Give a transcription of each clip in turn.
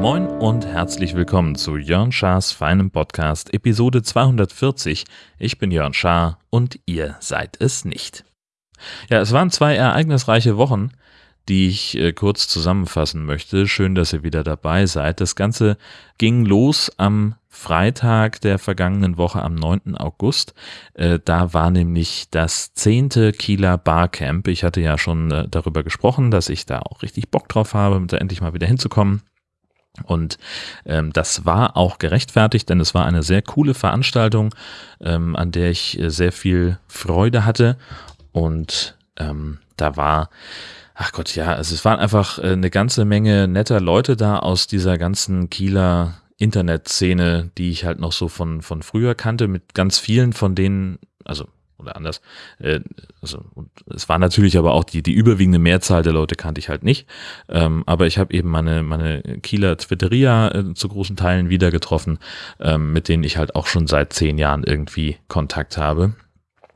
Moin und herzlich willkommen zu Jörn Schars feinem Podcast Episode 240. Ich bin Jörn Schaar und ihr seid es nicht. Ja, es waren zwei ereignisreiche Wochen, die ich äh, kurz zusammenfassen möchte. Schön, dass ihr wieder dabei seid. Das Ganze ging los am Freitag der vergangenen Woche am 9. August. Äh, da war nämlich das zehnte Kieler Barcamp. Ich hatte ja schon äh, darüber gesprochen, dass ich da auch richtig Bock drauf habe, da endlich mal wieder hinzukommen. Und ähm, das war auch gerechtfertigt, denn es war eine sehr coole Veranstaltung, ähm, an der ich sehr viel Freude hatte. Und ähm, da war, ach Gott, ja, also es waren einfach äh, eine ganze Menge netter Leute da aus dieser ganzen Kieler Internetszene, die ich halt noch so von, von früher kannte, mit ganz vielen von denen, also oder anders. Äh, also, es war natürlich aber auch die, die überwiegende Mehrzahl der Leute kannte ich halt nicht. Ähm, aber ich habe eben meine, meine Kieler Twitteria äh, zu großen Teilen wieder getroffen, ähm, mit denen ich halt auch schon seit zehn Jahren irgendwie Kontakt habe.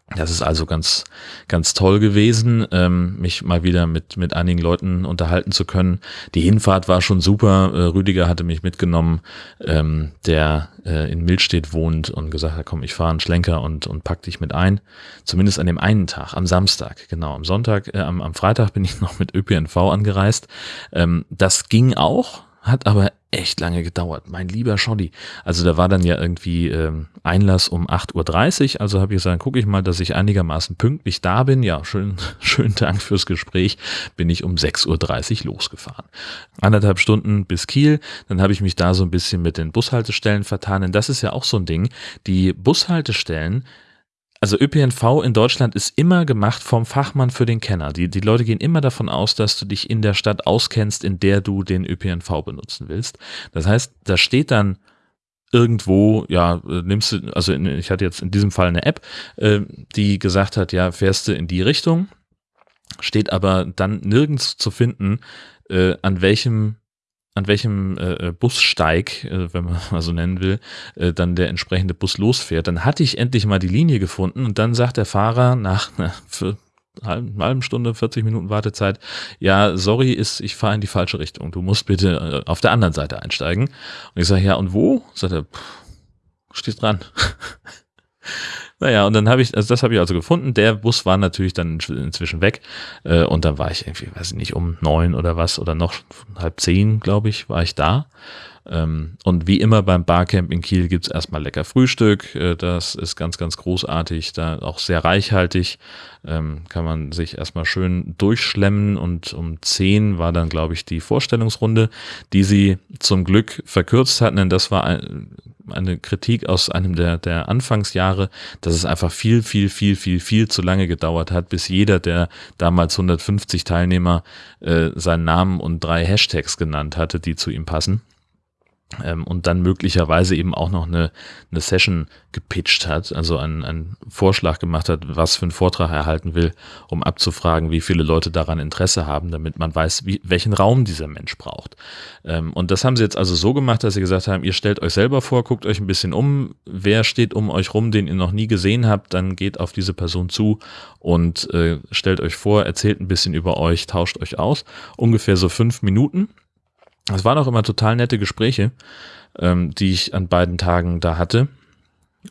Das ist also ganz, ganz toll gewesen, ähm, mich mal wieder mit, mit einigen Leuten unterhalten zu können. Die Hinfahrt war schon super. Äh, Rüdiger hatte mich mitgenommen, ähm, der äh, in Milstedt wohnt und gesagt hat, komm, ich fahre einen Schlenker und, und pack dich mit ein. Zumindest an dem einen Tag, am Samstag, genau. Am Sonntag, äh, am, am Freitag bin ich noch mit ÖPNV angereist. Ähm, das ging auch, hat aber echt lange gedauert. Mein lieber Schoddy. Also da war dann ja irgendwie ähm, Einlass um 8.30 Uhr. Also habe ich gesagt, gucke ich mal, dass ich einigermaßen pünktlich da bin. Ja, schön, schönen Dank fürs Gespräch. Bin ich um 6.30 Uhr losgefahren. Anderthalb Stunden bis Kiel. Dann habe ich mich da so ein bisschen mit den Bushaltestellen vertan. Denn das ist ja auch so ein Ding. Die Bushaltestellen also ÖPNV in Deutschland ist immer gemacht vom Fachmann für den Kenner. Die, die Leute gehen immer davon aus, dass du dich in der Stadt auskennst, in der du den ÖPNV benutzen willst. Das heißt, da steht dann irgendwo, ja, nimmst du, also in, ich hatte jetzt in diesem Fall eine App, äh, die gesagt hat, ja, fährst du in die Richtung, steht aber dann nirgends zu finden, äh, an welchem an welchem äh, äh, Bussteig, äh, wenn man mal so nennen will, äh, dann der entsprechende Bus losfährt. Dann hatte ich endlich mal die Linie gefunden und dann sagt der Fahrer nach einer halben, halben Stunde, 40 Minuten Wartezeit, ja, sorry, ist, ich fahre in die falsche Richtung. Du musst bitte äh, auf der anderen Seite einsteigen. Und ich sage, ja, und wo? Sagt er, pff, steht dran. Naja, und dann habe ich, also das habe ich also gefunden. Der Bus war natürlich dann inzwischen weg. Äh, und dann war ich irgendwie, weiß ich nicht, um neun oder was oder noch halb zehn, glaube ich, war ich da. Ähm, und wie immer beim Barcamp in Kiel gibt's erstmal lecker Frühstück. Äh, das ist ganz, ganz großartig, da auch sehr reichhaltig. Ähm, kann man sich erstmal schön durchschlemmen und um zehn war dann, glaube ich, die Vorstellungsrunde, die sie zum Glück verkürzt hatten, denn das war ein, eine Kritik aus einem der, der Anfangsjahre, dass es einfach viel, viel, viel, viel, viel zu lange gedauert hat, bis jeder der damals 150 Teilnehmer äh, seinen Namen und drei Hashtags genannt hatte, die zu ihm passen ähm, und dann möglicherweise eben auch noch eine, eine Session gepitcht hat, also einen, einen Vorschlag gemacht hat, was für einen Vortrag er halten will, um abzufragen, wie viele Leute daran Interesse haben, damit man weiß, wie, welchen Raum dieser Mensch braucht. Ähm, und das haben sie jetzt also so gemacht, dass sie gesagt haben, ihr stellt euch selber vor, guckt euch ein bisschen um, wer steht um euch rum, den ihr noch nie gesehen habt, dann geht auf diese Person zu und äh, stellt euch vor, erzählt ein bisschen über euch, tauscht euch aus. Ungefähr so fünf Minuten es waren auch immer total nette Gespräche, ähm, die ich an beiden Tagen da hatte.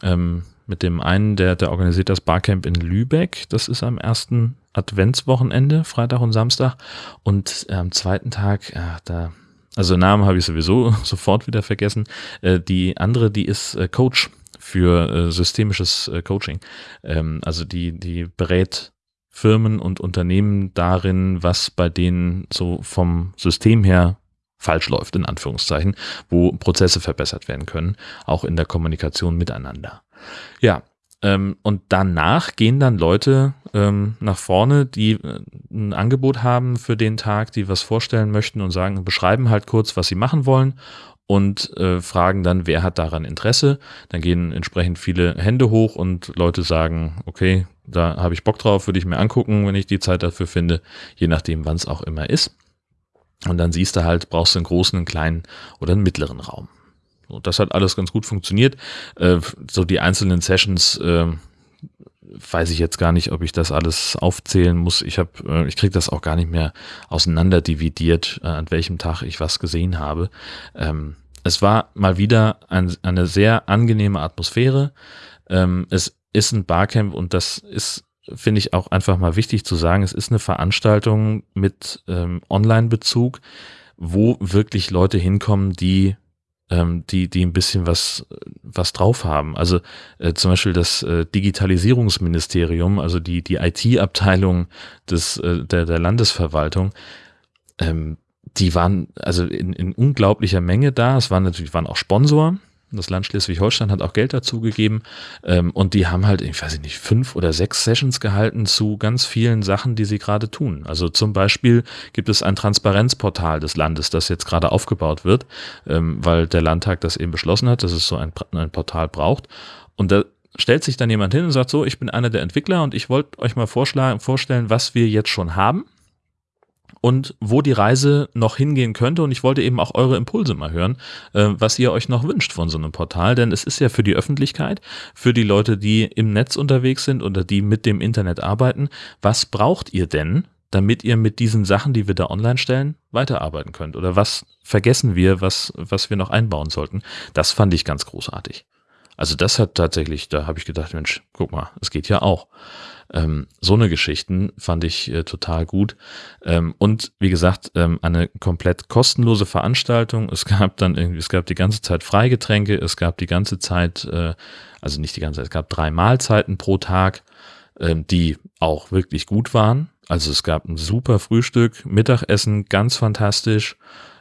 Ähm, mit dem einen, der, der organisiert das Barcamp in Lübeck. Das ist am ersten Adventswochenende, Freitag und Samstag. Und äh, am zweiten Tag, ja, da, also Namen habe ich sowieso sofort wieder vergessen. Äh, die andere, die ist äh, Coach für äh, systemisches äh, Coaching. Ähm, also die, die berät Firmen und Unternehmen darin, was bei denen so vom System her falsch läuft, in Anführungszeichen, wo Prozesse verbessert werden können, auch in der Kommunikation miteinander. Ja, ähm, und danach gehen dann Leute ähm, nach vorne, die äh, ein Angebot haben für den Tag, die was vorstellen möchten und sagen, beschreiben halt kurz, was sie machen wollen und äh, fragen dann, wer hat daran Interesse. Dann gehen entsprechend viele Hände hoch und Leute sagen, okay, da habe ich Bock drauf, würde ich mir angucken, wenn ich die Zeit dafür finde, je nachdem, wann es auch immer ist. Und dann siehst du halt, brauchst du einen großen, einen kleinen oder einen mittleren Raum. So, das hat alles ganz gut funktioniert. Äh, so die einzelnen Sessions äh, weiß ich jetzt gar nicht, ob ich das alles aufzählen muss. Ich habe, äh, ich kriege das auch gar nicht mehr auseinander dividiert, äh, an welchem Tag ich was gesehen habe. Ähm, es war mal wieder ein, eine sehr angenehme Atmosphäre. Ähm, es ist ein Barcamp und das ist, finde ich, auch einfach mal wichtig zu sagen. Es ist eine Veranstaltung mit ähm, Online-Bezug, wo wirklich Leute hinkommen, die ähm, die, die ein bisschen was, was drauf haben. Also äh, zum Beispiel das äh, Digitalisierungsministerium, also die, die IT-Abteilung des, äh, der, der Landesverwaltung, ähm, die waren also in, in unglaublicher Menge da. Es waren natürlich waren auch Sponsor, das Land Schleswig-Holstein hat auch Geld dazu gegeben ähm, und die haben halt, ich weiß nicht, fünf oder sechs Sessions gehalten zu ganz vielen Sachen, die sie gerade tun. Also zum Beispiel gibt es ein Transparenzportal des Landes, das jetzt gerade aufgebaut wird, ähm, weil der Landtag das eben beschlossen hat, dass es so ein, ein Portal braucht. Und da stellt sich dann jemand hin und sagt so, ich bin einer der Entwickler und ich wollte euch mal vorschlagen, vorstellen, was wir jetzt schon haben und wo die Reise noch hingehen könnte. Und ich wollte eben auch eure Impulse mal hören, äh, was ihr euch noch wünscht von so einem Portal. Denn es ist ja für die Öffentlichkeit, für die Leute, die im Netz unterwegs sind oder die mit dem Internet arbeiten. Was braucht ihr denn, damit ihr mit diesen Sachen, die wir da online stellen, weiterarbeiten könnt? Oder was vergessen wir, was, was wir noch einbauen sollten? Das fand ich ganz großartig. Also das hat tatsächlich, da habe ich gedacht, Mensch, guck mal, es geht ja auch. Ähm, so eine Geschichten fand ich äh, total gut. Ähm, und wie gesagt, ähm, eine komplett kostenlose Veranstaltung. Es gab dann irgendwie, es gab die ganze Zeit Freigetränke, es gab die ganze Zeit, äh, also nicht die ganze Zeit, es gab drei Mahlzeiten pro Tag, ähm, die auch wirklich gut waren. Also es gab ein super Frühstück, Mittagessen, ganz fantastisch.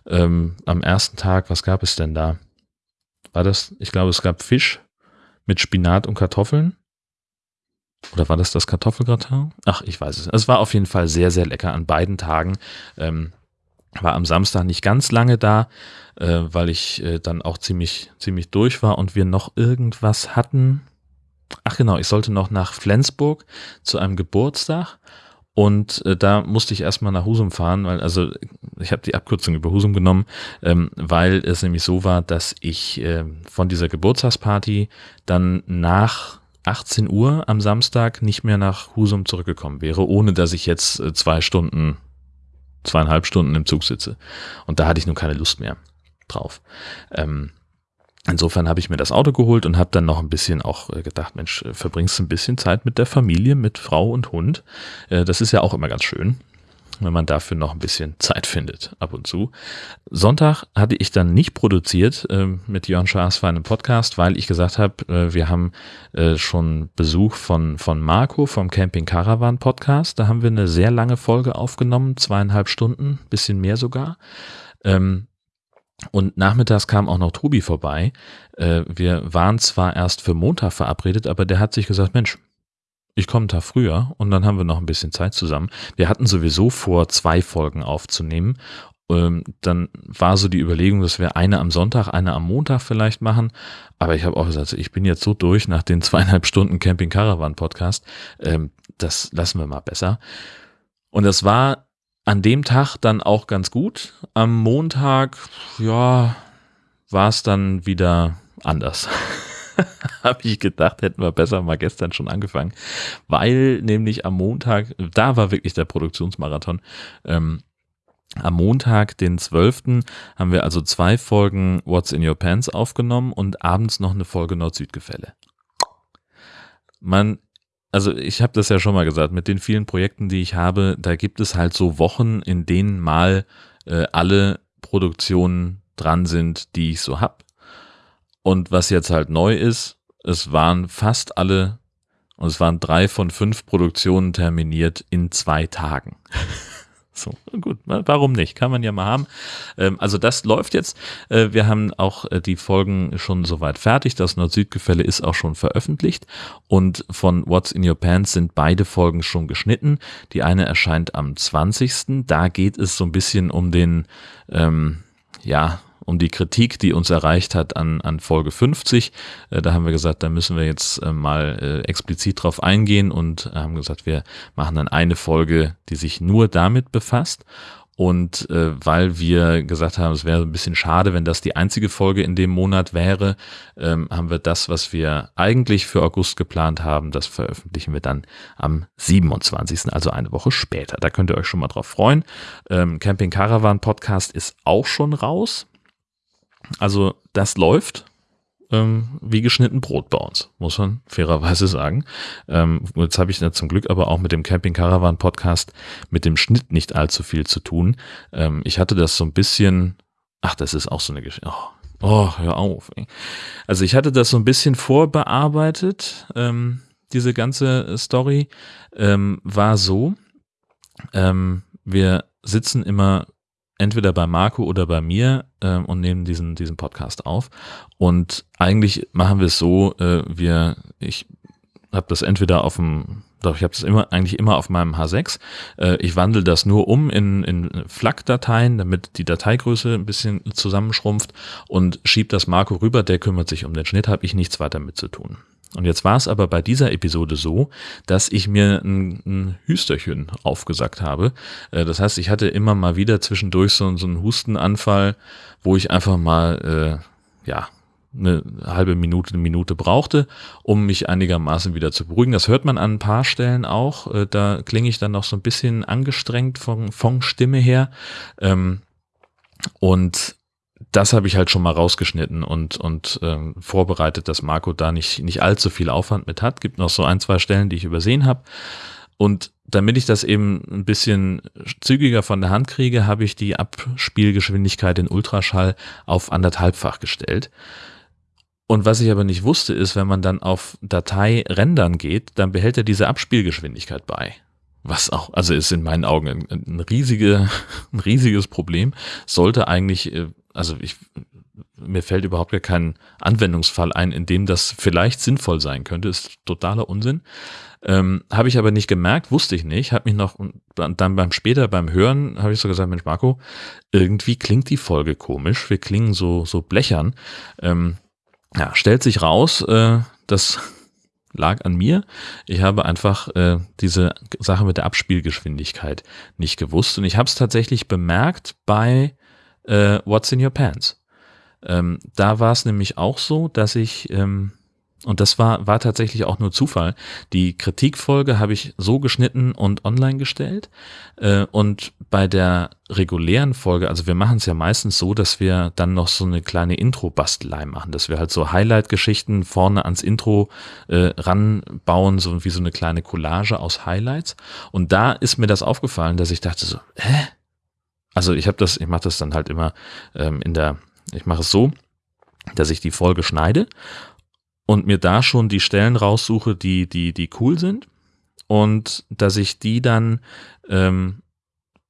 Ähm, am ersten Tag, was gab es denn da? War das, ich glaube, es gab Fisch mit Spinat und Kartoffeln. Oder war das das Kartoffelgratin? Ach, ich weiß es. Es war auf jeden Fall sehr, sehr lecker an beiden Tagen. Ähm, war am Samstag nicht ganz lange da, äh, weil ich äh, dann auch ziemlich, ziemlich durch war und wir noch irgendwas hatten. Ach genau, ich sollte noch nach Flensburg zu einem Geburtstag und äh, da musste ich erstmal nach Husum fahren, weil, also ich habe die Abkürzung über Husum genommen, ähm, weil es nämlich so war, dass ich äh, von dieser Geburtstagsparty dann nach 18 Uhr am Samstag nicht mehr nach Husum zurückgekommen wäre, ohne dass ich jetzt äh, zwei Stunden, zweieinhalb Stunden im Zug sitze. Und da hatte ich nun keine Lust mehr drauf. Ähm, insofern habe ich mir das Auto geholt und habe dann noch ein bisschen auch äh, gedacht, Mensch, äh, verbringst ein bisschen Zeit mit der Familie, mit Frau und Hund. Das ist ja auch immer ganz schön wenn man dafür noch ein bisschen Zeit findet, ab und zu. Sonntag hatte ich dann nicht produziert äh, mit Jörn Schaas für einen Podcast, weil ich gesagt habe, äh, wir haben äh, schon Besuch von, von Marco vom Camping Caravan Podcast. Da haben wir eine sehr lange Folge aufgenommen, zweieinhalb Stunden, bisschen mehr sogar. Ähm, und nachmittags kam auch noch Tobi vorbei. Äh, wir waren zwar erst für Montag verabredet, aber der hat sich gesagt, Mensch, ich komme da früher und dann haben wir noch ein bisschen Zeit zusammen. Wir hatten sowieso vor, zwei Folgen aufzunehmen. Ähm, dann war so die Überlegung, dass wir eine am Sonntag, eine am Montag vielleicht machen. Aber ich habe auch gesagt, ich bin jetzt so durch nach den zweieinhalb Stunden Camping Caravan Podcast. Ähm, das lassen wir mal besser. Und das war an dem Tag dann auch ganz gut. Am Montag, ja, war es dann wieder anders. habe ich gedacht, hätten wir besser mal gestern schon angefangen, weil nämlich am Montag, da war wirklich der Produktionsmarathon. Ähm, am Montag, den 12., haben wir also zwei Folgen What's in Your Pants aufgenommen und abends noch eine Folge Nord-Süd-Gefälle. Man, also ich habe das ja schon mal gesagt, mit den vielen Projekten, die ich habe, da gibt es halt so Wochen, in denen mal äh, alle Produktionen dran sind, die ich so habe. Und was jetzt halt neu ist, es waren fast alle, und es waren drei von fünf Produktionen terminiert in zwei Tagen. So, gut, warum nicht? Kann man ja mal haben. Ähm, also das läuft jetzt. Äh, wir haben auch äh, die Folgen schon soweit fertig. Das Nord-Süd-Gefälle ist auch schon veröffentlicht. Und von What's in Your Pants sind beide Folgen schon geschnitten. Die eine erscheint am 20. Da geht es so ein bisschen um den, ähm, ja, um die Kritik, die uns erreicht hat an, an Folge 50. Äh, da haben wir gesagt, da müssen wir jetzt äh, mal äh, explizit drauf eingehen und haben gesagt, wir machen dann eine Folge, die sich nur damit befasst. Und äh, weil wir gesagt haben, es wäre ein bisschen schade, wenn das die einzige Folge in dem Monat wäre, ähm, haben wir das, was wir eigentlich für August geplant haben, das veröffentlichen wir dann am 27., also eine Woche später. Da könnt ihr euch schon mal drauf freuen. Ähm, Camping Caravan Podcast ist auch schon raus. Also das läuft ähm, wie geschnitten Brot bei uns, muss man fairerweise sagen. Ähm, jetzt habe ich ja zum Glück aber auch mit dem Camping Caravan Podcast mit dem Schnitt nicht allzu viel zu tun. Ähm, ich hatte das so ein bisschen, ach, das ist auch so eine Geschichte. Oh, oh, hör auf. Also ich hatte das so ein bisschen vorbearbeitet. Ähm, diese ganze Story ähm, war so, ähm, wir sitzen immer entweder bei Marco oder bei mir äh, und nehmen diesen, diesen Podcast auf. Und eigentlich machen wir es so, äh, wir, ich habe das entweder auf dem, doch ich habe das immer eigentlich immer auf meinem H6. Äh, ich wandle das nur um in, in FLAC-Dateien, damit die Dateigröße ein bisschen zusammenschrumpft und schiebe das Marco rüber, der kümmert sich um den Schnitt, habe ich nichts weiter mit zu tun. Und jetzt war es aber bei dieser Episode so, dass ich mir ein, ein Hüsterchen aufgesagt habe. Äh, das heißt, ich hatte immer mal wieder zwischendurch so, so einen Hustenanfall, wo ich einfach mal, äh, ja, eine halbe Minute, eine Minute brauchte, um mich einigermaßen wieder zu beruhigen. Das hört man an ein paar Stellen auch. Äh, da klinge ich dann noch so ein bisschen angestrengt von, von Stimme her. Ähm, und das habe ich halt schon mal rausgeschnitten und, und ähm, vorbereitet, dass Marco da nicht, nicht allzu viel Aufwand mit hat. Gibt noch so ein, zwei Stellen, die ich übersehen habe. Und damit ich das eben ein bisschen zügiger von der Hand kriege, habe ich die Abspielgeschwindigkeit in Ultraschall auf anderthalbfach gestellt. Und was ich aber nicht wusste, ist, wenn man dann auf Datei rendern geht, dann behält er diese Abspielgeschwindigkeit bei. Was auch, also ist in meinen Augen ein, ein, riesige, ein riesiges Problem. Sollte eigentlich äh, also ich, mir fällt überhaupt gar kein Anwendungsfall ein, in dem das vielleicht sinnvoll sein könnte. Ist totaler Unsinn. Ähm, habe ich aber nicht gemerkt, wusste ich nicht. Habe mich noch dann beim später beim Hören habe ich so gesagt, Mensch Marco, irgendwie klingt die Folge komisch. Wir klingen so so blechern. Ähm, ja, stellt sich raus, äh, das lag an mir. Ich habe einfach äh, diese Sache mit der Abspielgeschwindigkeit nicht gewusst und ich habe es tatsächlich bemerkt bei äh, What's in Your Pants. Ähm, da war es nämlich auch so, dass ich, ähm, und das war, war tatsächlich auch nur Zufall, die Kritikfolge habe ich so geschnitten und online gestellt. Äh, und bei der regulären Folge, also wir machen es ja meistens so, dass wir dann noch so eine kleine Intro-Bastelei machen, dass wir halt so Highlight-Geschichten vorne ans Intro äh, ranbauen, so wie so eine kleine Collage aus Highlights. Und da ist mir das aufgefallen, dass ich dachte so, hä? Also ich habe das, ich mache das dann halt immer ähm, in der, ich mache es so, dass ich die Folge schneide und mir da schon die Stellen raussuche, die, die, die cool sind und dass ich die dann ähm,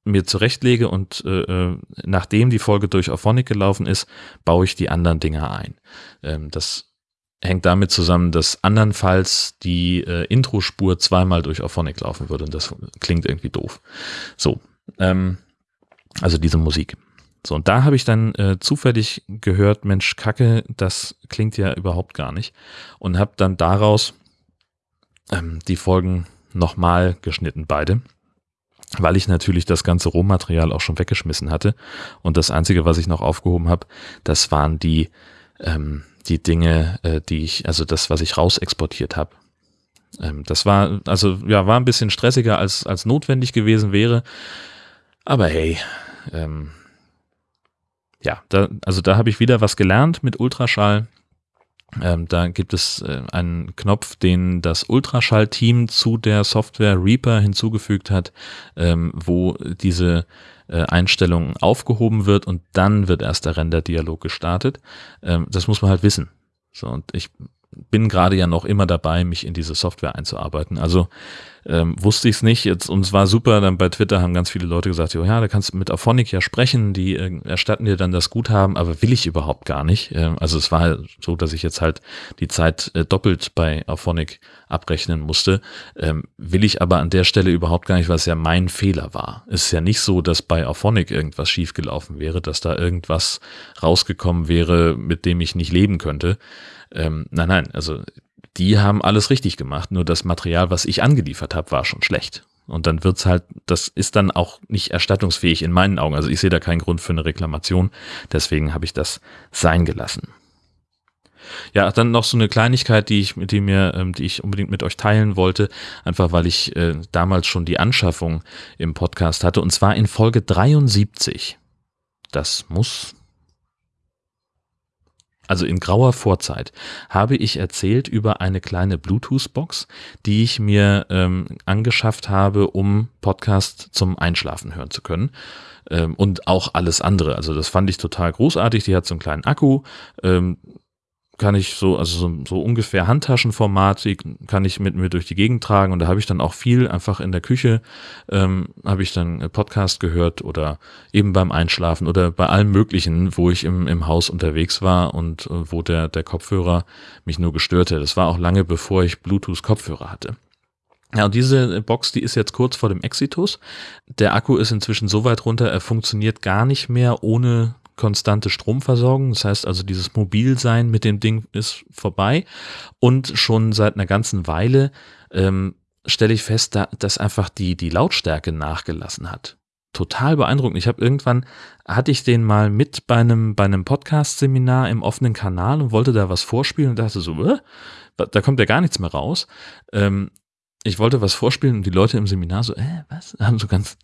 mir zurechtlege und äh, äh nachdem die Folge durch Auphonic gelaufen ist, baue ich die anderen Dinger ein. Ähm, das hängt damit zusammen, dass andernfalls die äh, Intro-Spur zweimal durch Auphonic laufen würde und das klingt irgendwie doof. So, ähm, also diese Musik. So, und da habe ich dann äh, zufällig gehört, Mensch, Kacke, das klingt ja überhaupt gar nicht. Und habe dann daraus ähm, die Folgen nochmal geschnitten, beide. Weil ich natürlich das ganze Rohmaterial auch schon weggeschmissen hatte. Und das Einzige, was ich noch aufgehoben habe, das waren die, ähm, die Dinge, äh, die ich, also das, was ich rausexportiert habe. Ähm, das war, also ja, war ein bisschen stressiger, als, als notwendig gewesen wäre. Aber hey, ähm, ja, da, also da habe ich wieder was gelernt mit Ultraschall. Ähm, da gibt es äh, einen Knopf, den das Ultraschall-Team zu der Software Reaper hinzugefügt hat, ähm, wo diese äh, Einstellung aufgehoben wird und dann wird erst der Render-Dialog gestartet. Ähm, das muss man halt wissen. So, und ich bin gerade ja noch immer dabei, mich in diese Software einzuarbeiten. Also ähm, wusste ich es nicht. Jetzt, und es war super, dann bei Twitter haben ganz viele Leute gesagt, oh ja, da kannst du mit Auphonic ja sprechen, die äh, erstatten dir dann das Guthaben, aber will ich überhaupt gar nicht. Ähm, also es war so, dass ich jetzt halt die Zeit äh, doppelt bei Auphonic abrechnen musste. Ähm, will ich aber an der Stelle überhaupt gar nicht, es ja mein Fehler war. Es ist ja nicht so, dass bei Auphonic irgendwas schiefgelaufen wäre, dass da irgendwas rausgekommen wäre, mit dem ich nicht leben könnte. Ähm, nein, nein, also die haben alles richtig gemacht, nur das Material, was ich angeliefert habe, war schon schlecht. Und dann wird's halt, das ist dann auch nicht erstattungsfähig in meinen Augen. Also ich sehe da keinen Grund für eine Reklamation. Deswegen habe ich das sein gelassen. Ja, dann noch so eine Kleinigkeit, die ich, die mir, ähm, die ich unbedingt mit euch teilen wollte, einfach weil ich äh, damals schon die Anschaffung im Podcast hatte, und zwar in Folge 73. Das muss also in grauer Vorzeit, habe ich erzählt über eine kleine Bluetooth-Box, die ich mir ähm, angeschafft habe, um Podcast zum Einschlafen hören zu können. Ähm, und auch alles andere. Also das fand ich total großartig. Die hat so einen kleinen Akku. Ähm, kann ich so, also so, so ungefähr Handtaschenformat, die kann ich mit mir durch die Gegend tragen und da habe ich dann auch viel einfach in der Küche, ähm, habe ich dann Podcast gehört oder eben beim Einschlafen oder bei allem Möglichen, wo ich im, im Haus unterwegs war und äh, wo der, der Kopfhörer mich nur gestört hat. Das war auch lange bevor ich Bluetooth-Kopfhörer hatte. Ja, und diese Box, die ist jetzt kurz vor dem Exitus. Der Akku ist inzwischen so weit runter, er funktioniert gar nicht mehr ohne konstante Stromversorgung. Das heißt also, dieses Mobilsein mit dem Ding ist vorbei. Und schon seit einer ganzen Weile ähm, stelle ich fest, da, dass einfach die, die Lautstärke nachgelassen hat. Total beeindruckend. Ich habe irgendwann, hatte ich den mal mit bei einem, bei einem Podcast-Seminar im offenen Kanal und wollte da was vorspielen und dachte so, äh, da kommt ja gar nichts mehr raus. Ähm, ich wollte was vorspielen und die Leute im Seminar so, äh, was? Haben so ganz,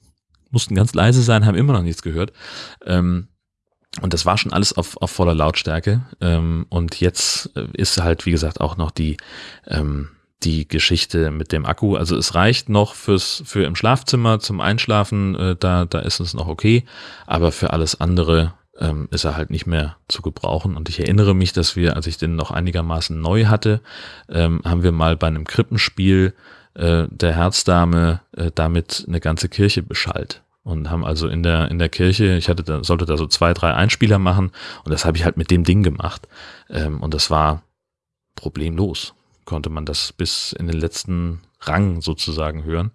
mussten ganz leise sein, haben immer noch nichts gehört. Ähm, und das war schon alles auf, auf voller Lautstärke. Ähm, und jetzt äh, ist halt, wie gesagt, auch noch die, ähm, die Geschichte mit dem Akku. Also es reicht noch fürs, für im Schlafzimmer zum Einschlafen, äh, da, da ist es noch okay. Aber für alles andere ähm, ist er halt nicht mehr zu gebrauchen. Und ich erinnere mich, dass wir, als ich den noch einigermaßen neu hatte, ähm, haben wir mal bei einem Krippenspiel äh, der Herzdame äh, damit eine ganze Kirche beschallt und haben also in der in der Kirche, ich hatte da, sollte da so zwei, drei Einspieler machen und das habe ich halt mit dem Ding gemacht ähm, und das war problemlos, konnte man das bis in den letzten Rang sozusagen hören.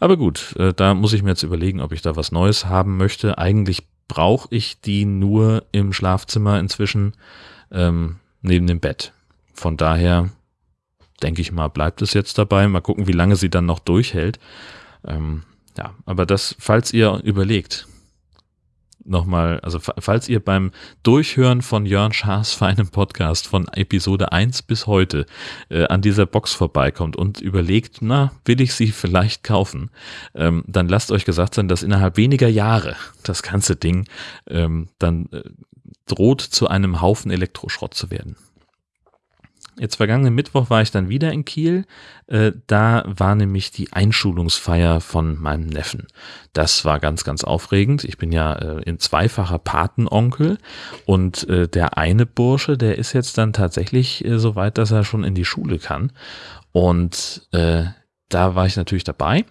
Aber gut, äh, da muss ich mir jetzt überlegen, ob ich da was Neues haben möchte. Eigentlich brauche ich die nur im Schlafzimmer inzwischen ähm, neben dem Bett. Von daher denke ich mal, bleibt es jetzt dabei. Mal gucken, wie lange sie dann noch durchhält. Ähm, ja, aber das, falls ihr überlegt, nochmal, also falls ihr beim Durchhören von Jörn Schaas feinem Podcast von Episode 1 bis heute äh, an dieser Box vorbeikommt und überlegt, na, will ich sie vielleicht kaufen, ähm, dann lasst euch gesagt sein, dass innerhalb weniger Jahre das ganze Ding ähm, dann äh, droht zu einem Haufen Elektroschrott zu werden. Jetzt vergangenen Mittwoch war ich dann wieder in Kiel. Äh, da war nämlich die Einschulungsfeier von meinem Neffen. Das war ganz, ganz aufregend. Ich bin ja äh, in zweifacher Patenonkel und äh, der eine Bursche, der ist jetzt dann tatsächlich äh, so weit, dass er schon in die Schule kann. Und äh, da war ich natürlich dabei.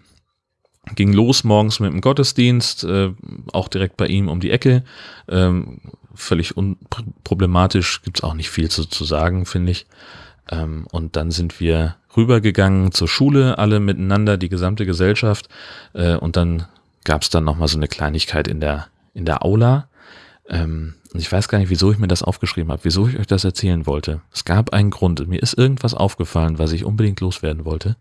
Ging los morgens mit dem Gottesdienst, äh, auch direkt bei ihm um die Ecke. Ähm, völlig unproblematisch, gibt's auch nicht viel zu, zu sagen, finde ich. Ähm, und dann sind wir rübergegangen zur Schule, alle miteinander, die gesamte Gesellschaft. Äh, und dann gab's dann nochmal so eine Kleinigkeit in der, in der Aula. Ähm, und ich weiß gar nicht, wieso ich mir das aufgeschrieben habe, wieso ich euch das erzählen wollte. Es gab einen Grund. Mir ist irgendwas aufgefallen, was ich unbedingt loswerden wollte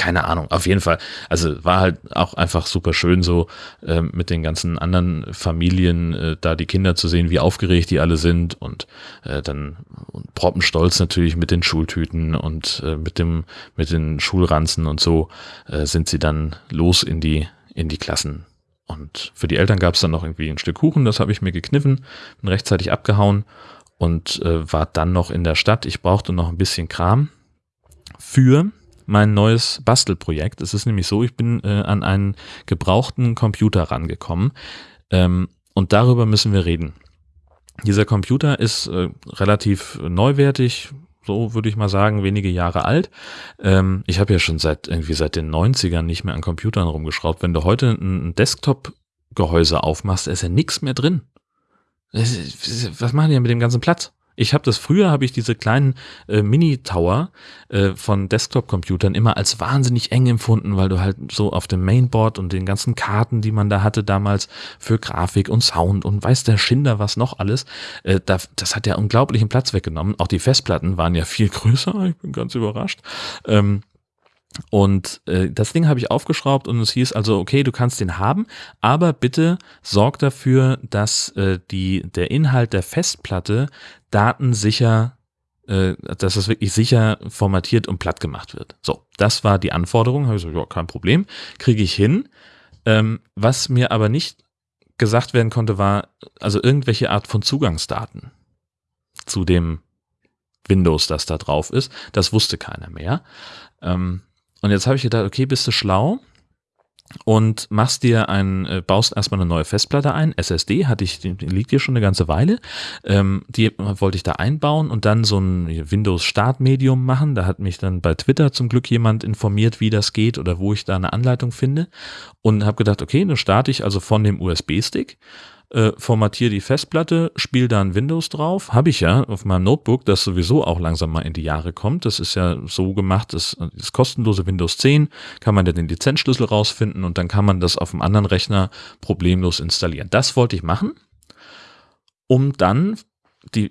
keine Ahnung, auf jeden Fall. Also war halt auch einfach super schön so äh, mit den ganzen anderen Familien äh, da die Kinder zu sehen, wie aufgeregt die alle sind und äh, dann und proppenstolz natürlich mit den Schultüten und äh, mit dem mit den Schulranzen und so äh, sind sie dann los in die in die Klassen. Und für die Eltern gab es dann noch irgendwie ein Stück Kuchen, das habe ich mir gekniffen, bin rechtzeitig abgehauen und äh, war dann noch in der Stadt. Ich brauchte noch ein bisschen Kram für mein neues Bastelprojekt. Es ist nämlich so, ich bin äh, an einen gebrauchten Computer rangekommen ähm, und darüber müssen wir reden. Dieser Computer ist äh, relativ neuwertig, so würde ich mal sagen, wenige Jahre alt. Ähm, ich habe ja schon seit irgendwie seit den 90ern nicht mehr an Computern rumgeschraubt. Wenn du heute ein Desktop-Gehäuse aufmachst, ist ja nichts mehr drin. Was machen die mit dem ganzen Platz? Ich habe das früher, habe ich diese kleinen äh, Mini-Tower äh, von Desktop-Computern immer als wahnsinnig eng empfunden, weil du halt so auf dem Mainboard und den ganzen Karten, die man da hatte damals für Grafik und Sound und weiß der Schinder was noch alles, äh, da, das hat ja unglaublichen Platz weggenommen. Auch die Festplatten waren ja viel größer, ich bin ganz überrascht. Ähm, Und äh, das Ding habe ich aufgeschraubt und es hieß also, okay, du kannst den haben, aber bitte sorg dafür, dass äh, die, der Inhalt der Festplatte datensicher, äh, dass es wirklich sicher formatiert und platt gemacht wird. So, das war die Anforderung. Habe ich so, ja, kein Problem, kriege ich hin. Ähm, was mir aber nicht gesagt werden konnte, war also irgendwelche Art von Zugangsdaten zu dem Windows, das da drauf ist. Das wusste keiner mehr. Ähm, und jetzt habe ich gedacht, okay, bist du schlau und machst dir ein, äh, baust erstmal eine neue Festplatte ein, SSD, hatte ich, die liegt hier schon eine ganze Weile. Ähm, die wollte ich da einbauen und dann so ein Windows-Startmedium machen. Da hat mich dann bei Twitter zum Glück jemand informiert, wie das geht oder wo ich da eine Anleitung finde. Und habe gedacht, okay, dann starte ich also von dem USB-Stick äh, formatiere die Festplatte, spiele da ein Windows drauf. Habe ich ja auf meinem Notebook, das sowieso auch langsam mal in die Jahre kommt. Das ist ja so gemacht, das, das kostenlose Windows 10, kann man dann den Lizenzschlüssel rausfinden und dann kann man das auf einem anderen Rechner problemlos installieren. Das wollte ich machen, um dann die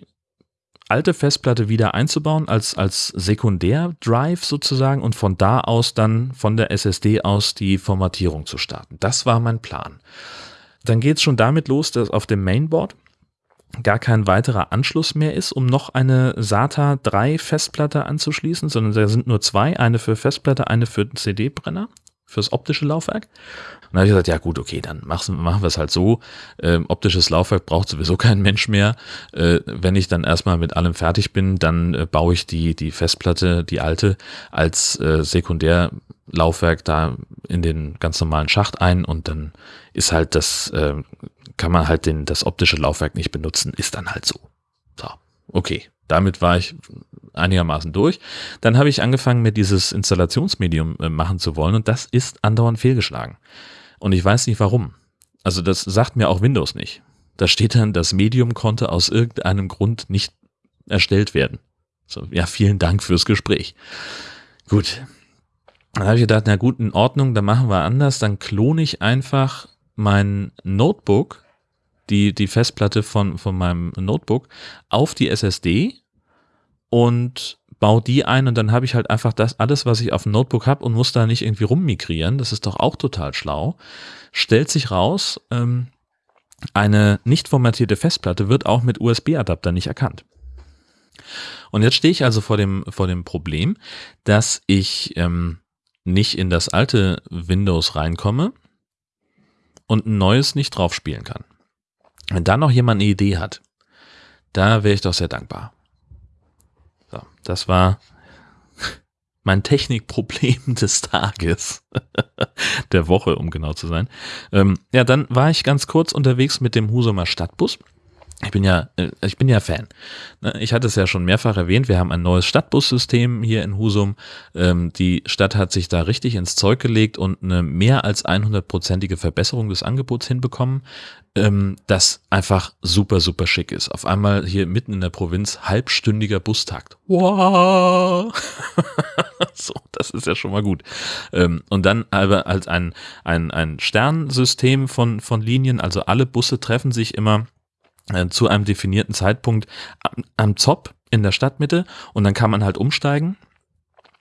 alte Festplatte wieder einzubauen als, als Sekundär-Drive sozusagen und von da aus dann von der SSD aus die Formatierung zu starten. Das war mein Plan. Dann geht es schon damit los, dass auf dem Mainboard gar kein weiterer Anschluss mehr ist, um noch eine SATA 3 Festplatte anzuschließen, sondern da sind nur zwei, eine für Festplatte, eine für CD-Brenner, fürs optische Laufwerk. Und da habe ich gesagt, ja gut, okay, dann machen, machen wir es halt so. Ähm, optisches Laufwerk braucht sowieso kein Mensch mehr. Äh, wenn ich dann erstmal mit allem fertig bin, dann äh, baue ich die, die Festplatte, die alte, als äh, Sekundärlaufwerk da in den ganz normalen Schacht ein und dann ist halt das, äh, kann man halt den, das optische Laufwerk nicht benutzen, ist dann halt so. So, okay. Damit war ich einigermaßen durch. Dann habe ich angefangen, mir dieses Installationsmedium äh, machen zu wollen und das ist andauernd fehlgeschlagen. Und ich weiß nicht warum. Also das sagt mir auch Windows nicht. Da steht dann, das Medium konnte aus irgendeinem Grund nicht erstellt werden. So, ja, vielen Dank fürs Gespräch. Gut. Dann habe ich gedacht, na gut, in Ordnung, dann machen wir anders. Dann klone ich einfach mein Notebook, die, die Festplatte von, von meinem Notebook, auf die SSD und baue die ein und dann habe ich halt einfach das alles, was ich auf dem Notebook habe und muss da nicht irgendwie rummigrieren. Das ist doch auch total schlau. Stellt sich raus, ähm, eine nicht formatierte Festplatte wird auch mit USB-Adapter nicht erkannt. Und jetzt stehe ich also vor dem, vor dem Problem, dass ich ähm, nicht in das alte Windows reinkomme und ein neues nicht drauf spielen kann. Wenn da noch jemand eine Idee hat, da wäre ich doch sehr dankbar. So, das war mein Technikproblem des Tages, der Woche, um genau zu sein. Ähm, ja, dann war ich ganz kurz unterwegs mit dem Husumer Stadtbus ich bin ja, äh, ich bin ja Fan. Ne, ich hatte es ja schon mehrfach erwähnt, wir haben ein neues Stadtbussystem hier in Husum. Ähm, die Stadt hat sich da richtig ins Zeug gelegt und eine mehr als 100-prozentige Verbesserung des Angebots hinbekommen, ähm, das einfach super, super schick ist. Auf einmal hier mitten in der Provinz halbstündiger Bustakt. Wow! so, das ist ja schon mal gut. Ähm, und dann aber als ein, ein, ein Sternsystem von, von Linien, also alle Busse treffen sich immer zu einem definierten Zeitpunkt am, am Zopp in der Stadtmitte und dann kann man halt umsteigen.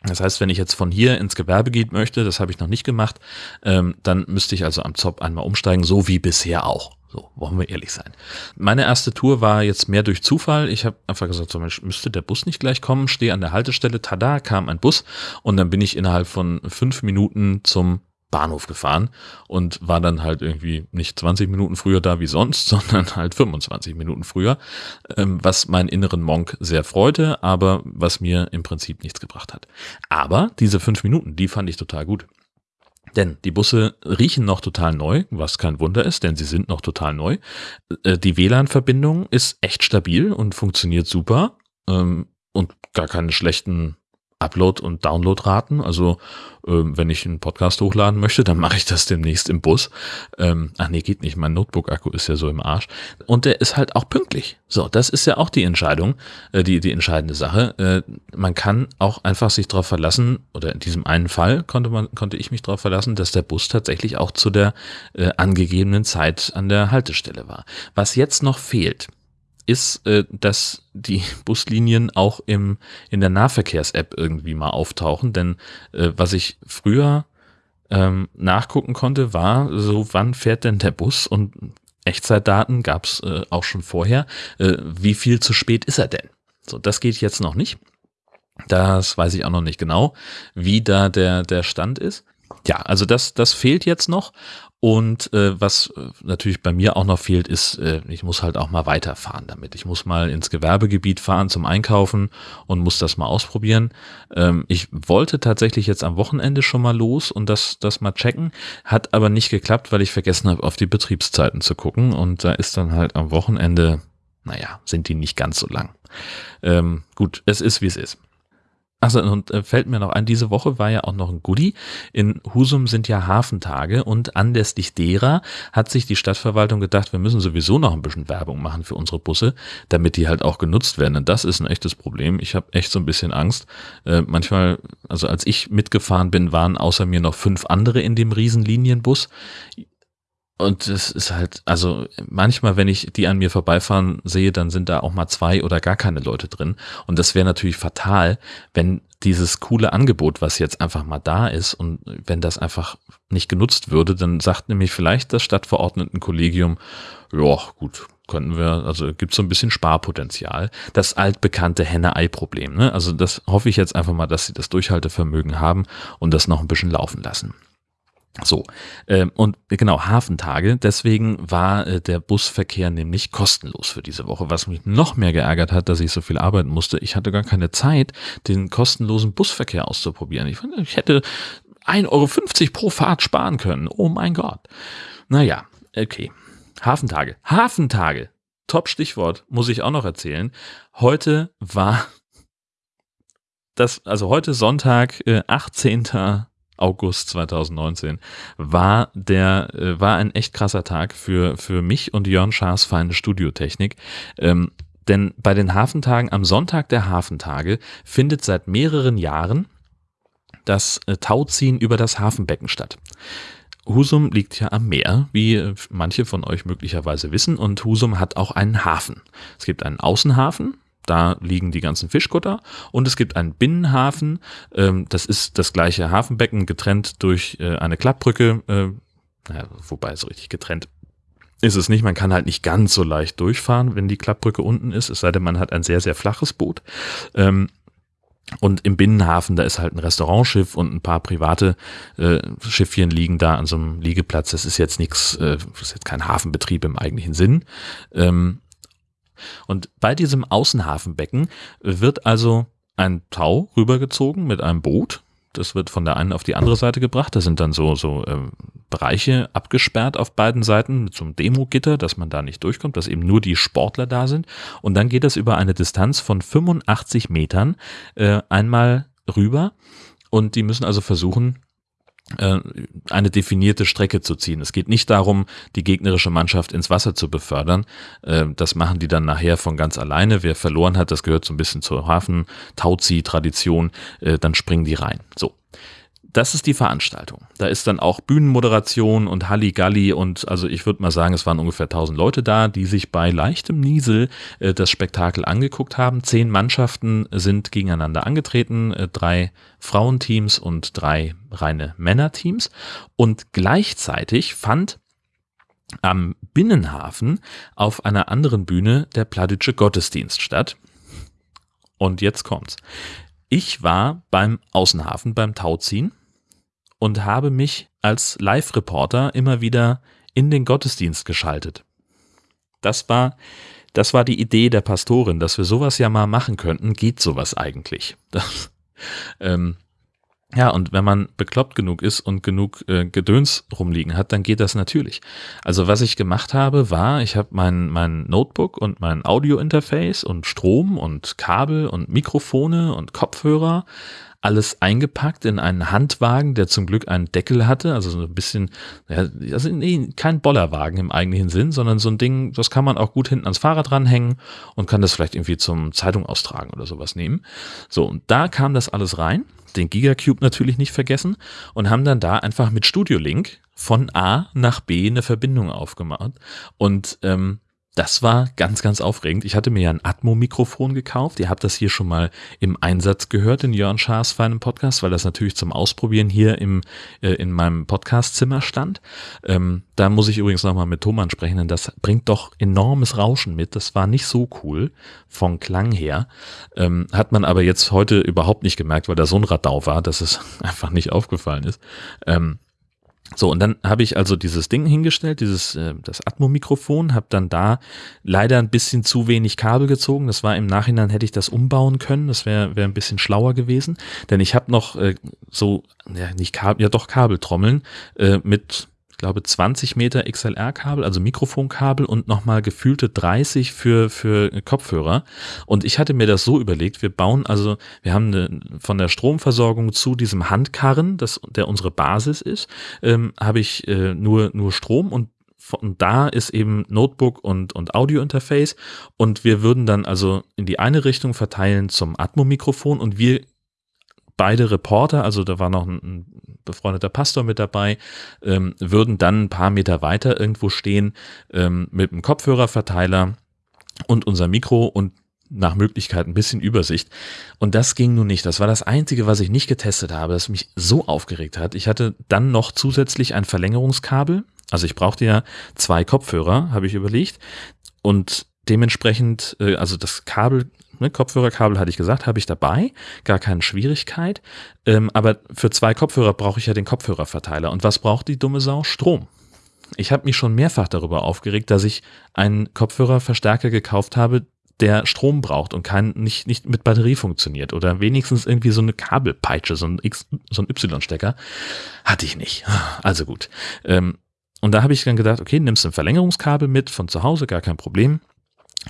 Das heißt, wenn ich jetzt von hier ins Gewerbegebiet möchte, das habe ich noch nicht gemacht, ähm, dann müsste ich also am Zopp einmal umsteigen, so wie bisher auch. So, wollen wir ehrlich sein. Meine erste Tour war jetzt mehr durch Zufall. Ich habe einfach gesagt, so Mensch, müsste der Bus nicht gleich kommen? Stehe an der Haltestelle, tada, kam ein Bus und dann bin ich innerhalb von fünf Minuten zum Bahnhof gefahren und war dann halt irgendwie nicht 20 Minuten früher da wie sonst, sondern halt 25 Minuten früher, ähm, was meinen inneren Monk sehr freute, aber was mir im Prinzip nichts gebracht hat. Aber diese fünf Minuten, die fand ich total gut. Denn die Busse riechen noch total neu, was kein Wunder ist, denn sie sind noch total neu. Äh, die WLAN-Verbindung ist echt stabil und funktioniert super ähm, und gar keine schlechten Upload- und Downloadraten. Also ähm, wenn ich einen Podcast hochladen möchte, dann mache ich das demnächst im Bus. Ähm, ach nee, geht nicht. Mein Notebook-Akku ist ja so im Arsch. Und der ist halt auch pünktlich. So, das ist ja auch die Entscheidung, äh, die, die entscheidende Sache. Äh, man kann auch einfach sich darauf verlassen, oder in diesem einen Fall konnte man, konnte ich mich darauf verlassen, dass der Bus tatsächlich auch zu der äh, angegebenen Zeit an der Haltestelle war. Was jetzt noch fehlt, ist, äh, dass die Buslinien auch im, in der Nahverkehrs-App irgendwie mal auftauchen. Denn äh, was ich früher ähm, nachgucken konnte, war so, wann fährt denn der Bus und Echtzeitdaten gab es äh, auch schon vorher. Äh, wie viel zu spät ist er denn? So, das geht jetzt noch nicht. Das weiß ich auch noch nicht genau, wie da der, der Stand ist. Ja, also das, das fehlt jetzt noch. Und äh, was äh, natürlich bei mir auch noch fehlt, ist, äh, ich muss halt auch mal weiterfahren damit. Ich muss mal ins Gewerbegebiet fahren zum Einkaufen und muss das mal ausprobieren. Ähm, ich wollte tatsächlich jetzt am Wochenende schon mal los und das, das mal checken, hat aber nicht geklappt, weil ich vergessen habe, auf die Betriebszeiten zu gucken. Und da ist dann halt am Wochenende, naja, sind die nicht ganz so lang. Ähm, gut, es ist, wie es ist. Also und äh, fällt mir noch ein, diese Woche war ja auch noch ein Goodie. In Husum sind ja Hafentage und anlässlich derer hat sich die Stadtverwaltung gedacht, wir müssen sowieso noch ein bisschen Werbung machen für unsere Busse, damit die halt auch genutzt werden. Und das ist ein echtes Problem. Ich habe echt so ein bisschen Angst. Äh, manchmal, also als ich mitgefahren bin, waren außer mir noch fünf andere in dem Riesenlinienbus. Und es ist halt, also manchmal, wenn ich die an mir vorbeifahren sehe, dann sind da auch mal zwei oder gar keine Leute drin. Und das wäre natürlich fatal, wenn dieses coole Angebot, was jetzt einfach mal da ist und wenn das einfach nicht genutzt würde, dann sagt nämlich vielleicht das Stadtverordnetenkollegium, ja gut, könnten wir, also gibt so ein bisschen Sparpotenzial. Das altbekannte Henne-Ei-Problem. Ne? Also das hoffe ich jetzt einfach mal, dass sie das Durchhaltevermögen haben und das noch ein bisschen laufen lassen. So, äh, und genau, Hafentage, deswegen war äh, der Busverkehr nämlich kostenlos für diese Woche, was mich noch mehr geärgert hat, dass ich so viel arbeiten musste. Ich hatte gar keine Zeit, den kostenlosen Busverkehr auszuprobieren. Ich, ich hätte 1,50 Euro pro Fahrt sparen können. Oh mein Gott. Naja, okay. Hafentage. Hafentage. Top Stichwort, muss ich auch noch erzählen. Heute war das, also heute Sonntag, äh, 18. August 2019 war der äh, war ein echt krasser Tag für für mich und Jörn Schaas feine Studiotechnik. Ähm, denn bei den Hafentagen am Sonntag der Hafentage findet seit mehreren Jahren das äh, Tauziehen über das Hafenbecken statt. Husum liegt ja am Meer, wie äh, manche von euch möglicherweise wissen, und Husum hat auch einen Hafen. Es gibt einen Außenhafen, da liegen die ganzen Fischkutter. Und es gibt einen Binnenhafen. Ähm, das ist das gleiche Hafenbecken, getrennt durch äh, eine Klappbrücke. Äh, naja, wobei so richtig getrennt ist es nicht. Man kann halt nicht ganz so leicht durchfahren, wenn die Klappbrücke unten ist. Es sei denn, man hat ein sehr, sehr flaches Boot. Ähm, und im Binnenhafen, da ist halt ein Restaurantschiff und ein paar private äh, Schiffchen liegen da an so einem Liegeplatz. Das ist jetzt nichts, äh, ist jetzt kein Hafenbetrieb im eigentlichen Sinn. Ähm, und bei diesem Außenhafenbecken wird also ein Tau rübergezogen mit einem Boot. Das wird von der einen auf die andere Seite gebracht. Da sind dann so, so äh, Bereiche abgesperrt auf beiden Seiten mit so einem Demogitter, dass man da nicht durchkommt, dass eben nur die Sportler da sind. Und dann geht das über eine Distanz von 85 Metern äh, einmal rüber. Und die müssen also versuchen, eine definierte Strecke zu ziehen. Es geht nicht darum, die gegnerische Mannschaft ins Wasser zu befördern. Äh, das machen die dann nachher von ganz alleine. Wer verloren hat, das gehört so ein bisschen zur Hafen-Tauzieh-Tradition, äh, dann springen die rein. So das ist die Veranstaltung. Da ist dann auch Bühnenmoderation und Halligalli und also ich würde mal sagen, es waren ungefähr 1000 Leute da, die sich bei leichtem Niesel äh, das Spektakel angeguckt haben. Zehn Mannschaften sind gegeneinander angetreten, äh, drei Frauenteams und drei reine Männerteams und gleichzeitig fand am Binnenhafen auf einer anderen Bühne der Pladitsche Gottesdienst statt. Und jetzt kommt's. Ich war beim Außenhafen, beim Tauziehen und habe mich als Live-Reporter immer wieder in den Gottesdienst geschaltet. Das war, das war die Idee der Pastorin, dass wir sowas ja mal machen könnten. Geht sowas eigentlich? Das, ähm, ja, und wenn man bekloppt genug ist und genug äh, Gedöns rumliegen hat, dann geht das natürlich. Also was ich gemacht habe, war, ich habe mein, mein Notebook und mein Audio-Interface und Strom und Kabel und Mikrofone und Kopfhörer alles eingepackt in einen Handwagen, der zum Glück einen Deckel hatte, also so ein bisschen, ja, also nee, kein Bollerwagen im eigentlichen Sinn, sondern so ein Ding, das kann man auch gut hinten ans Fahrrad ranhängen und kann das vielleicht irgendwie zum Zeitung austragen oder sowas nehmen. So, und da kam das alles rein, den Gigacube natürlich nicht vergessen und haben dann da einfach mit Studio Link von A nach B eine Verbindung aufgemacht. Und ähm, das war ganz, ganz aufregend. Ich hatte mir ja ein Atmo-Mikrofon gekauft. Ihr habt das hier schon mal im Einsatz gehört in Jörn Schaas feinem Podcast, weil das natürlich zum Ausprobieren hier im, äh, in meinem Podcastzimmer stand. Ähm, da muss ich übrigens nochmal mit Thomann sprechen, denn das bringt doch enormes Rauschen mit. Das war nicht so cool vom Klang her. Ähm, hat man aber jetzt heute überhaupt nicht gemerkt, weil da so ein Radau war, dass es einfach nicht aufgefallen ist. Ähm, so, und dann habe ich also dieses Ding hingestellt, dieses äh, das Atmo-Mikrofon, habe dann da leider ein bisschen zu wenig Kabel gezogen. Das war im Nachhinein, hätte ich das umbauen können. Das wäre wär ein bisschen schlauer gewesen. Denn ich habe noch äh, so, ja, nicht Kabel, ja doch Kabeltrommeln äh, mit glaube 20 Meter XLR-Kabel, also Mikrofonkabel und nochmal gefühlte 30 für, für Kopfhörer. Und ich hatte mir das so überlegt, wir bauen also, wir haben eine, von der Stromversorgung zu diesem Handkarren, das, der unsere Basis ist, ähm, habe ich äh, nur, nur Strom und von da ist eben Notebook und, und Audio-Interface und wir würden dann also in die eine Richtung verteilen zum Atmo-Mikrofon und wir beide Reporter, also da war noch ein, ein befreundeter Pastor mit dabei, ähm, würden dann ein paar Meter weiter irgendwo stehen ähm, mit einem Kopfhörerverteiler und unser Mikro und nach Möglichkeit ein bisschen Übersicht. Und das ging nun nicht. Das war das Einzige, was ich nicht getestet habe, das mich so aufgeregt hat. Ich hatte dann noch zusätzlich ein Verlängerungskabel. Also ich brauchte ja zwei Kopfhörer, habe ich überlegt. Und dementsprechend, äh, also das Kabel Ne, Kopfhörerkabel hatte ich gesagt, habe ich dabei, gar keine Schwierigkeit. Ähm, aber für zwei Kopfhörer brauche ich ja den Kopfhörerverteiler. Und was braucht die dumme Sau? Strom. Ich habe mich schon mehrfach darüber aufgeregt, dass ich einen Kopfhörerverstärker gekauft habe, der Strom braucht und kein, nicht, nicht mit Batterie funktioniert oder wenigstens irgendwie so eine Kabelpeitsche, so ein, so ein Y-Stecker. Hatte ich nicht. Also gut. Ähm, und da habe ich dann gedacht, okay, nimmst ein Verlängerungskabel mit von zu Hause, gar kein Problem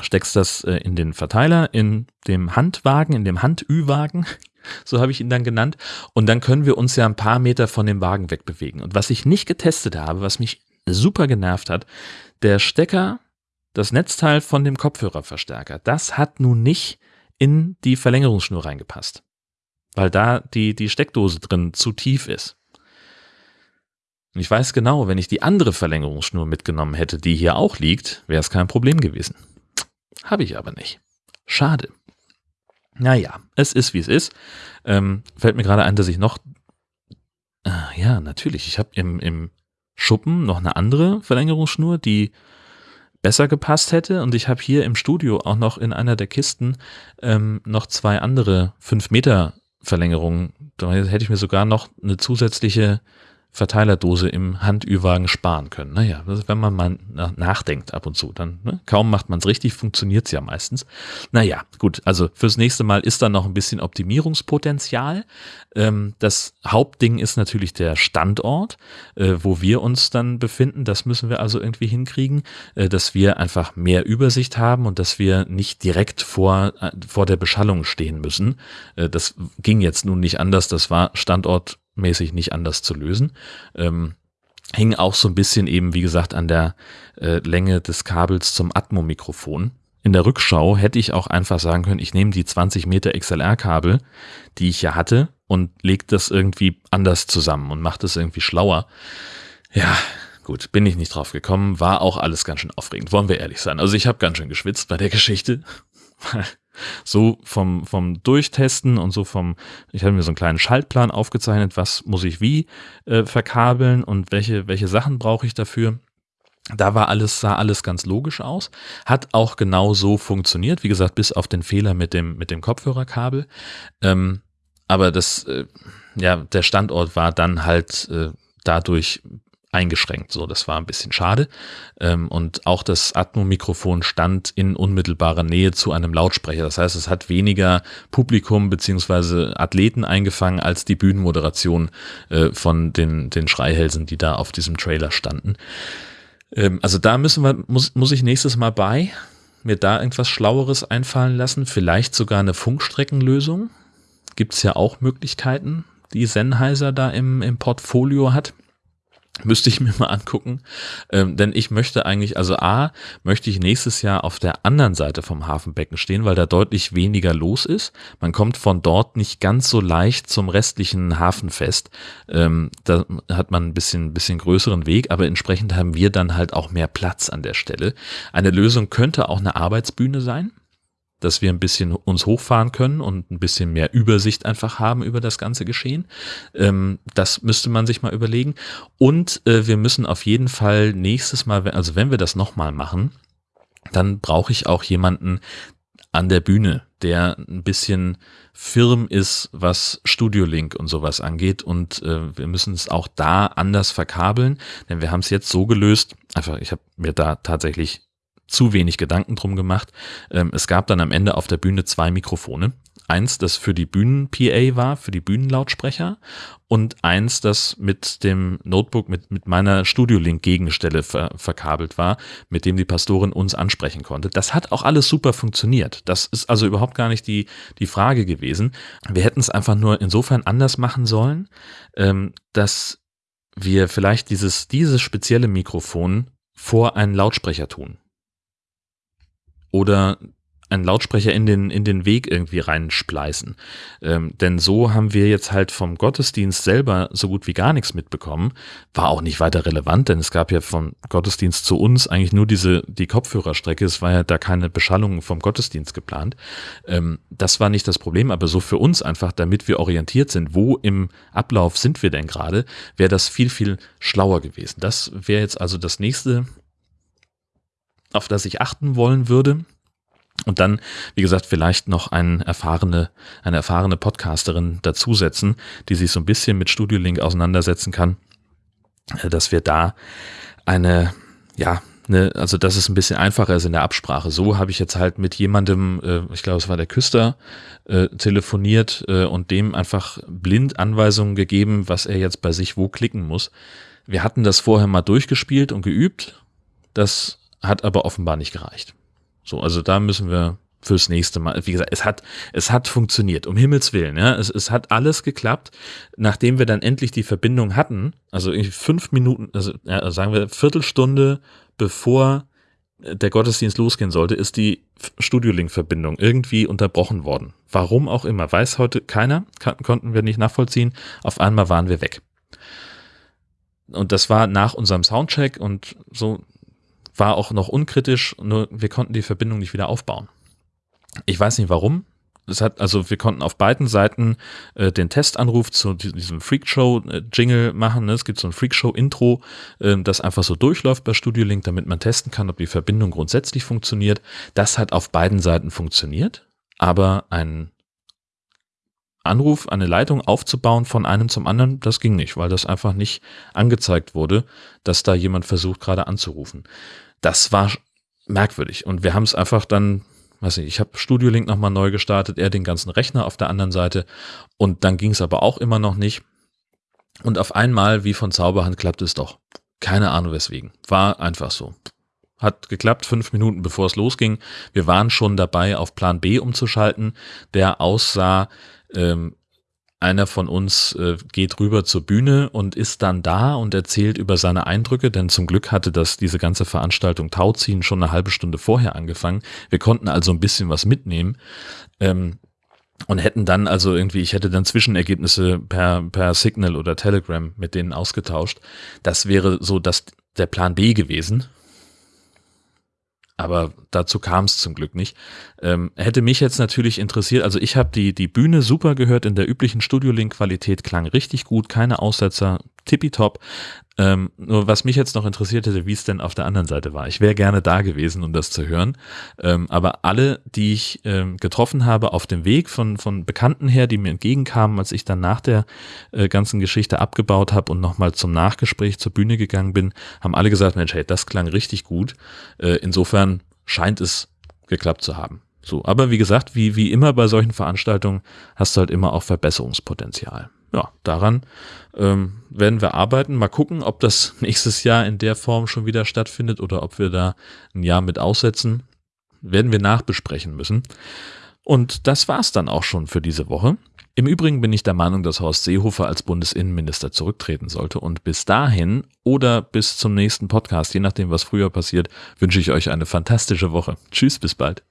steckst das äh, in den Verteiler, in dem Handwagen, in dem Handü-Wagen, so habe ich ihn dann genannt, und dann können wir uns ja ein paar Meter von dem Wagen wegbewegen. Und was ich nicht getestet habe, was mich super genervt hat, der Stecker, das Netzteil von dem Kopfhörerverstärker, das hat nun nicht in die Verlängerungsschnur reingepasst, weil da die, die Steckdose drin zu tief ist. Und ich weiß genau, wenn ich die andere Verlängerungsschnur mitgenommen hätte, die hier auch liegt, wäre es kein Problem gewesen. Habe ich aber nicht. Schade. Naja, es ist wie es ist. Ähm, fällt mir gerade ein, dass ich noch. Äh, ja, natürlich. Ich habe im, im Schuppen noch eine andere Verlängerungsschnur, die besser gepasst hätte. Und ich habe hier im Studio auch noch in einer der Kisten ähm, noch zwei andere 5 Meter Verlängerungen. Da hätte ich mir sogar noch eine zusätzliche Verteilerdose im Handüwagen sparen können. Naja, wenn man mal nachdenkt ab und zu, dann ne, kaum macht man es richtig, funktioniert es ja meistens. Naja, gut, also fürs nächste Mal ist da noch ein bisschen Optimierungspotenzial. Ähm, das Hauptding ist natürlich der Standort, äh, wo wir uns dann befinden. Das müssen wir also irgendwie hinkriegen, äh, dass wir einfach mehr Übersicht haben und dass wir nicht direkt vor, äh, vor der Beschallung stehen müssen. Äh, das ging jetzt nun nicht anders. Das war Standort mäßig nicht anders zu lösen. Ähm, hing auch so ein bisschen eben, wie gesagt, an der äh, Länge des Kabels zum Atmo-Mikrofon. In der Rückschau hätte ich auch einfach sagen können, ich nehme die 20 Meter XLR-Kabel, die ich ja hatte, und lege das irgendwie anders zusammen und mache das irgendwie schlauer. Ja, gut, bin ich nicht drauf gekommen, war auch alles ganz schön aufregend, wollen wir ehrlich sein. Also ich habe ganz schön geschwitzt bei der Geschichte, so vom, vom Durchtesten und so vom, ich habe mir so einen kleinen Schaltplan aufgezeichnet, was muss ich wie äh, verkabeln und welche, welche Sachen brauche ich dafür. Da war alles, sah alles ganz logisch aus. Hat auch genau so funktioniert. Wie gesagt, bis auf den Fehler mit dem, mit dem Kopfhörerkabel. Ähm, aber das, äh, ja, der Standort war dann halt äh, dadurch eingeschränkt. So, das war ein bisschen schade. Ähm, und auch das Atmo-Mikrofon stand in unmittelbarer Nähe zu einem Lautsprecher. Das heißt, es hat weniger Publikum beziehungsweise Athleten eingefangen als die Bühnenmoderation äh, von den, den Schreihälsen, die da auf diesem Trailer standen. Ähm, also da müssen wir, muss, muss ich nächstes Mal bei mir da irgendwas Schlaueres einfallen lassen. Vielleicht sogar eine Funkstreckenlösung. Gibt es ja auch Möglichkeiten, die Sennheiser da im, im Portfolio hat. Müsste ich mir mal angucken. Ähm, denn ich möchte eigentlich, also A, möchte ich nächstes Jahr auf der anderen Seite vom Hafenbecken stehen, weil da deutlich weniger los ist. Man kommt von dort nicht ganz so leicht zum restlichen Hafenfest. Ähm, da hat man ein bisschen, bisschen größeren Weg, aber entsprechend haben wir dann halt auch mehr Platz an der Stelle. Eine Lösung könnte auch eine Arbeitsbühne sein dass wir ein bisschen uns hochfahren können und ein bisschen mehr Übersicht einfach haben über das ganze Geschehen. Ähm, das müsste man sich mal überlegen. Und äh, wir müssen auf jeden Fall nächstes Mal, also wenn wir das nochmal machen, dann brauche ich auch jemanden an der Bühne, der ein bisschen firm ist, was Studio Link und sowas angeht. Und äh, wir müssen es auch da anders verkabeln, denn wir haben es jetzt so gelöst. Einfach, ich habe mir da tatsächlich zu wenig Gedanken drum gemacht. Ähm, es gab dann am Ende auf der Bühne zwei Mikrofone. Eins, das für die Bühnen-PA war, für die Bühnenlautsprecher und eins, das mit dem Notebook, mit, mit meiner Studio-Link-Gegenstelle ver verkabelt war, mit dem die Pastorin uns ansprechen konnte. Das hat auch alles super funktioniert. Das ist also überhaupt gar nicht die, die Frage gewesen. Wir hätten es einfach nur insofern anders machen sollen, ähm, dass wir vielleicht dieses, dieses spezielle Mikrofon vor einen Lautsprecher tun oder einen Lautsprecher in den, in den Weg irgendwie reinspleißen. Ähm, denn so haben wir jetzt halt vom Gottesdienst selber so gut wie gar nichts mitbekommen. War auch nicht weiter relevant, denn es gab ja vom Gottesdienst zu uns eigentlich nur diese, die Kopfhörerstrecke. Es war ja da keine Beschallung vom Gottesdienst geplant. Ähm, das war nicht das Problem, aber so für uns einfach, damit wir orientiert sind, wo im Ablauf sind wir denn gerade, wäre das viel, viel schlauer gewesen. Das wäre jetzt also das nächste auf das ich achten wollen würde. Und dann, wie gesagt, vielleicht noch eine erfahrene, eine erfahrene Podcasterin dazusetzen, die sich so ein bisschen mit Studio Link auseinandersetzen kann, äh, dass wir da eine, ja, eine, also dass es ein bisschen einfacher ist in der Absprache. So habe ich jetzt halt mit jemandem, äh, ich glaube, es war der Küster, äh, telefoniert äh, und dem einfach blind Anweisungen gegeben, was er jetzt bei sich wo klicken muss. Wir hatten das vorher mal durchgespielt und geübt. Das hat aber offenbar nicht gereicht. So, also da müssen wir fürs nächste Mal, wie gesagt, es hat, es hat funktioniert, um Himmels Willen, ja, es, es hat alles geklappt, nachdem wir dann endlich die Verbindung hatten, also fünf Minuten, also ja, sagen wir Viertelstunde bevor der Gottesdienst losgehen sollte, ist die Studiolink-Verbindung irgendwie unterbrochen worden. Warum auch immer, weiß heute keiner, konnten wir nicht nachvollziehen, auf einmal waren wir weg. Und das war nach unserem Soundcheck und so war auch noch unkritisch, nur wir konnten die Verbindung nicht wieder aufbauen. Ich weiß nicht warum. Es hat, also wir konnten auf beiden Seiten äh, den Testanruf zu diesem Freakshow-Jingle machen. Ne? Es gibt so ein Freakshow-Intro, äh, das einfach so durchläuft bei Studio Link, damit man testen kann, ob die Verbindung grundsätzlich funktioniert. Das hat auf beiden Seiten funktioniert, aber ein Anruf, eine Leitung aufzubauen von einem zum anderen, das ging nicht, weil das einfach nicht angezeigt wurde, dass da jemand versucht gerade anzurufen. Das war merkwürdig. Und wir haben es einfach dann, weiß nicht, ich habe Studio Link nochmal neu gestartet, er den ganzen Rechner auf der anderen Seite. Und dann ging es aber auch immer noch nicht. Und auf einmal, wie von Zauberhand, klappte es doch. Keine Ahnung weswegen. War einfach so. Hat geklappt, fünf Minuten bevor es losging. Wir waren schon dabei, auf Plan B umzuschalten, der aussah, ähm, einer von uns äh, geht rüber zur Bühne und ist dann da und erzählt über seine Eindrücke, denn zum Glück hatte das diese ganze Veranstaltung Tauziehen schon eine halbe Stunde vorher angefangen. Wir konnten also ein bisschen was mitnehmen. Ähm, und hätten dann also irgendwie, ich hätte dann Zwischenergebnisse per, per Signal oder Telegram mit denen ausgetauscht. Das wäre so das, der Plan B gewesen. Aber dazu kam es zum Glück nicht. Ähm, hätte mich jetzt natürlich interessiert, also ich habe die, die Bühne super gehört in der üblichen Studio-Link-Qualität, klang richtig gut, keine Aussetzer, tippitopp. Ähm, nur was mich jetzt noch interessiert hätte, wie es denn auf der anderen Seite war. Ich wäre gerne da gewesen, um das zu hören. Ähm, aber alle, die ich ähm, getroffen habe auf dem Weg von, von Bekannten her, die mir entgegenkamen, als ich dann nach der äh, ganzen Geschichte abgebaut habe und nochmal zum Nachgespräch zur Bühne gegangen bin, haben alle gesagt, Mensch, hey, das klang richtig gut. Äh, insofern scheint es geklappt zu haben. So, aber wie gesagt, wie, wie immer bei solchen Veranstaltungen hast du halt immer auch Verbesserungspotenzial ja, daran ähm, werden wir arbeiten. Mal gucken, ob das nächstes Jahr in der Form schon wieder stattfindet oder ob wir da ein Jahr mit aussetzen. Werden wir nachbesprechen müssen. Und das war's dann auch schon für diese Woche. Im Übrigen bin ich der Meinung, dass Horst Seehofer als Bundesinnenminister zurücktreten sollte. Und bis dahin oder bis zum nächsten Podcast, je nachdem, was früher passiert, wünsche ich euch eine fantastische Woche. Tschüss, bis bald.